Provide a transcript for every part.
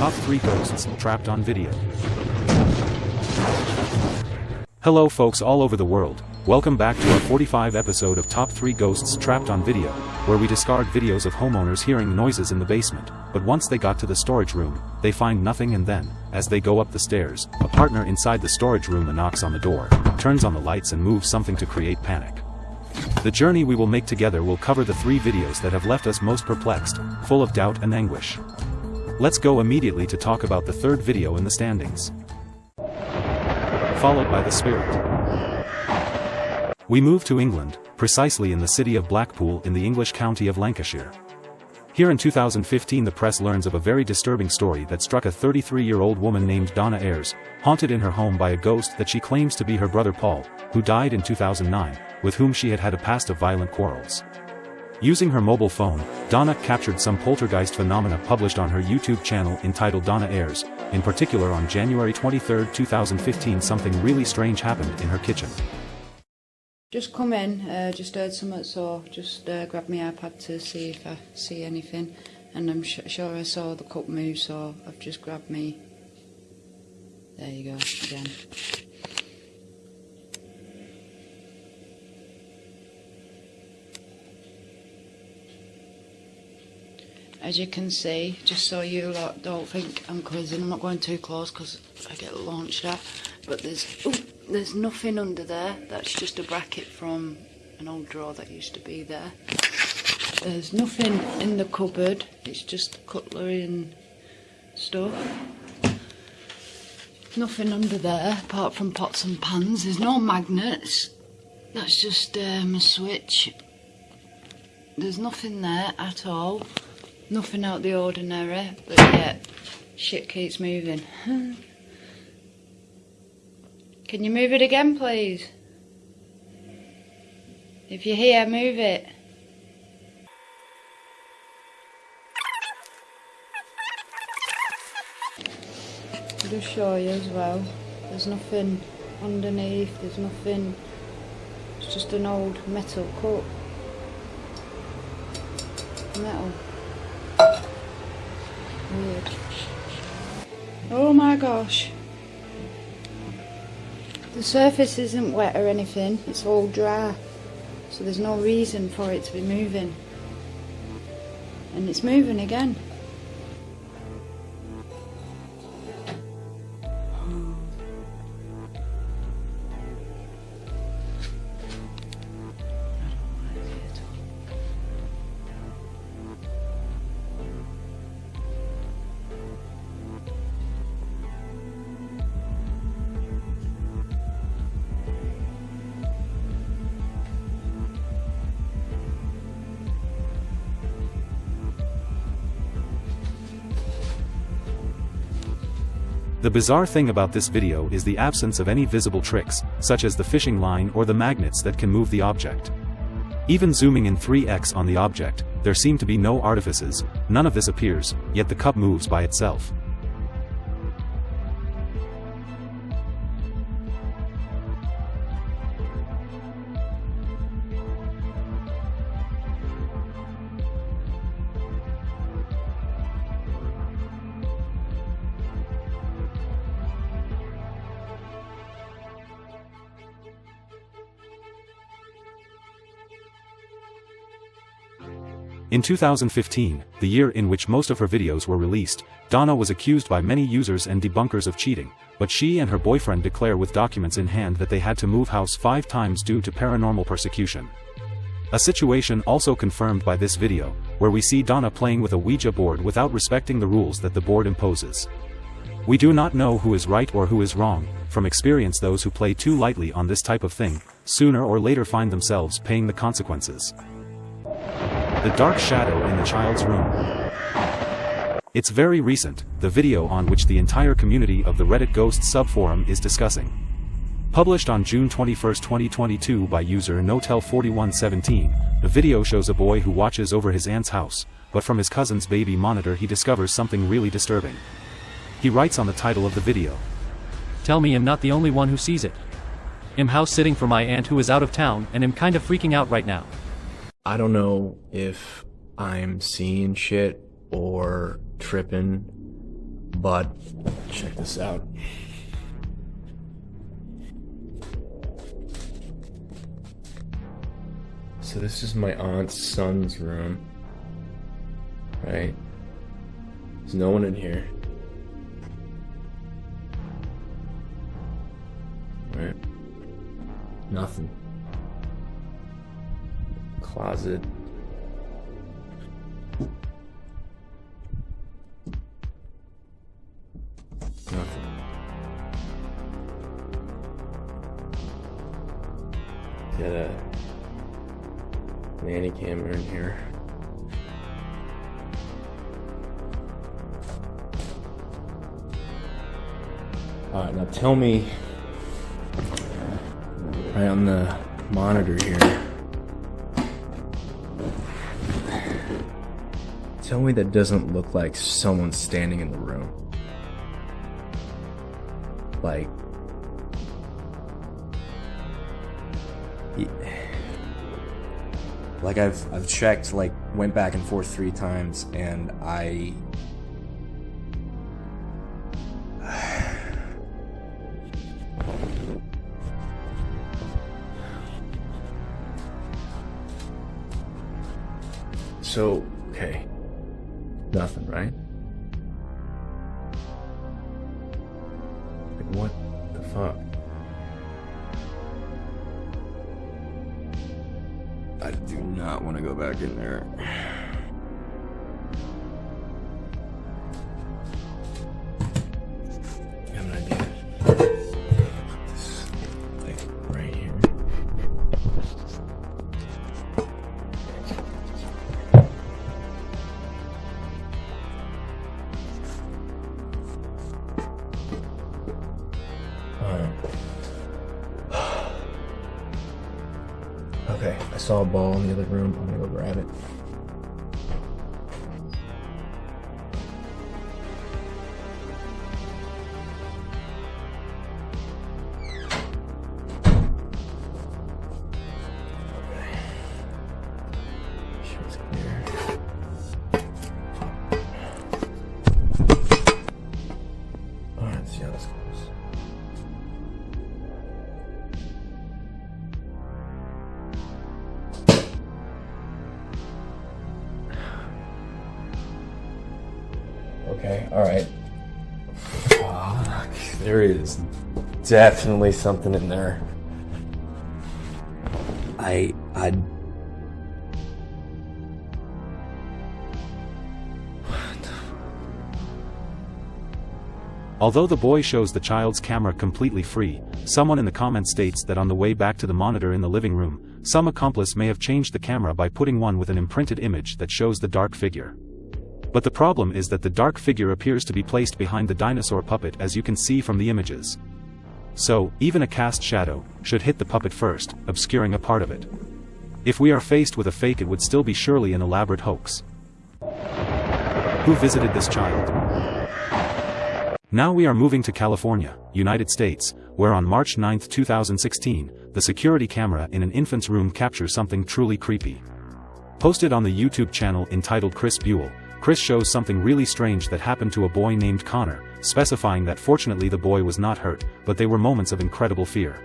Top 3 Ghosts Trapped on Video. Hello folks all over the world, welcome back to our 45 episode of Top 3 Ghosts Trapped on Video, where we discard videos of homeowners hearing noises in the basement, but once they got to the storage room, they find nothing and then, as they go up the stairs, a partner inside the storage room knocks on the door, turns on the lights and moves something to create panic. The journey we will make together will cover the three videos that have left us most perplexed, full of doubt and anguish. Let's go immediately to talk about the third video in the standings. Followed by The Spirit. We move to England, precisely in the city of Blackpool in the English county of Lancashire. Here in 2015 the press learns of a very disturbing story that struck a 33-year-old woman named Donna Ayres, haunted in her home by a ghost that she claims to be her brother Paul, who died in 2009, with whom she had had a past of violent quarrels. Using her mobile phone, Donna captured some poltergeist phenomena published on her YouTube channel entitled Donna Airs, in particular on January 23, 2015 something really strange happened in her kitchen. Just come in, uh, just heard something, so just uh, grabbed my iPad to see if I see anything. And I'm sure I saw the cup move, so I've just grabbed me. There you go, again. As you can see, just so you lot don't think I'm quizzing, I'm not going too close because I get launched at, but there's, ooh, there's nothing under there, that's just a bracket from an old drawer that used to be there. There's nothing in the cupboard, it's just cutlery and stuff. Nothing under there apart from pots and pans, there's no magnets, that's just um, a switch. There's nothing there at all. Nothing out the ordinary, but yet shit keeps moving. Can you move it again, please? If you're here, move it. I'll just show you as well. There's nothing underneath, there's nothing, it's just an old metal cup. Metal. Weird. Oh my gosh. The surface isn't wet or anything, it's all dry. So there's no reason for it to be moving. And it's moving again. The bizarre thing about this video is the absence of any visible tricks, such as the fishing line or the magnets that can move the object. Even zooming in 3x on the object, there seem to be no artifices, none of this appears, yet the cup moves by itself. In 2015, the year in which most of her videos were released, Donna was accused by many users and debunkers of cheating, but she and her boyfriend declare with documents in hand that they had to move house five times due to paranormal persecution. A situation also confirmed by this video, where we see Donna playing with a Ouija board without respecting the rules that the board imposes. We do not know who is right or who is wrong, from experience those who play too lightly on this type of thing, sooner or later find themselves paying the consequences. The Dark Shadow in the Child's Room. It's very recent, the video on which the entire community of the Reddit Ghost subforum is discussing. Published on June 21, 2022 by user Notel4117, the video shows a boy who watches over his aunt's house, but from his cousin's baby monitor he discovers something really disturbing. He writes on the title of the video. Tell me I'm not the only one who sees it. I'm house sitting for my aunt who is out of town and I'm kind of freaking out right now. I don't know if I'm seeing shit or tripping, But check this out. So this is my aunt's son's room. Right? There's no one in here. Right? Nothing. Closet. Nothing. Got a nanny camera in here. Alright, now tell me right on the monitor here. Tell me that doesn't look like someone standing in the room. Like like I've I've checked like went back and forth 3 times and I So, okay. Nothing, right? Like, what the fuck? I do not want to go back in there. Saw a ball in the other room. I'm gonna go grab it. Okay, alright. Fuck. There is definitely something in there. I. I. Although the boy shows the child's camera completely free, someone in the comments states that on the way back to the monitor in the living room, some accomplice may have changed the camera by putting one with an imprinted image that shows the dark figure. But the problem is that the dark figure appears to be placed behind the dinosaur puppet as you can see from the images. So, even a cast shadow, should hit the puppet first, obscuring a part of it. If we are faced with a fake it would still be surely an elaborate hoax. Who visited this child? Now we are moving to California, United States, where on March 9, 2016, the security camera in an infant's room captures something truly creepy. Posted on the YouTube channel entitled Chris Buell, Chris shows something really strange that happened to a boy named Connor, specifying that fortunately the boy was not hurt, but they were moments of incredible fear.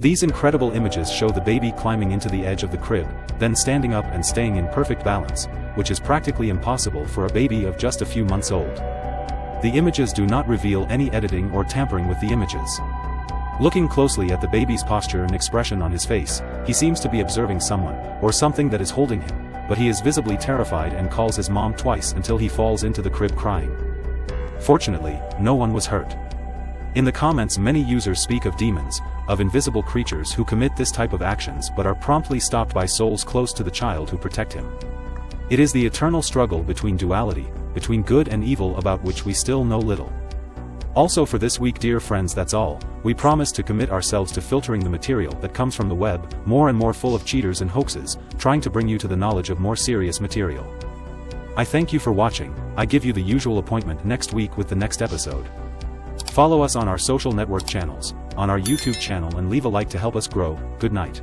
These incredible images show the baby climbing into the edge of the crib, then standing up and staying in perfect balance, which is practically impossible for a baby of just a few months old. The images do not reveal any editing or tampering with the images. Looking closely at the baby's posture and expression on his face, he seems to be observing someone, or something that is holding him, but he is visibly terrified and calls his mom twice until he falls into the crib crying. Fortunately, no one was hurt. In the comments many users speak of demons, of invisible creatures who commit this type of actions but are promptly stopped by souls close to the child who protect him. It is the eternal struggle between duality, between good and evil about which we still know little. Also for this week dear friends that's all, we promise to commit ourselves to filtering the material that comes from the web, more and more full of cheaters and hoaxes, trying to bring you to the knowledge of more serious material. I thank you for watching, I give you the usual appointment next week with the next episode. Follow us on our social network channels, on our YouTube channel and leave a like to help us grow, good night.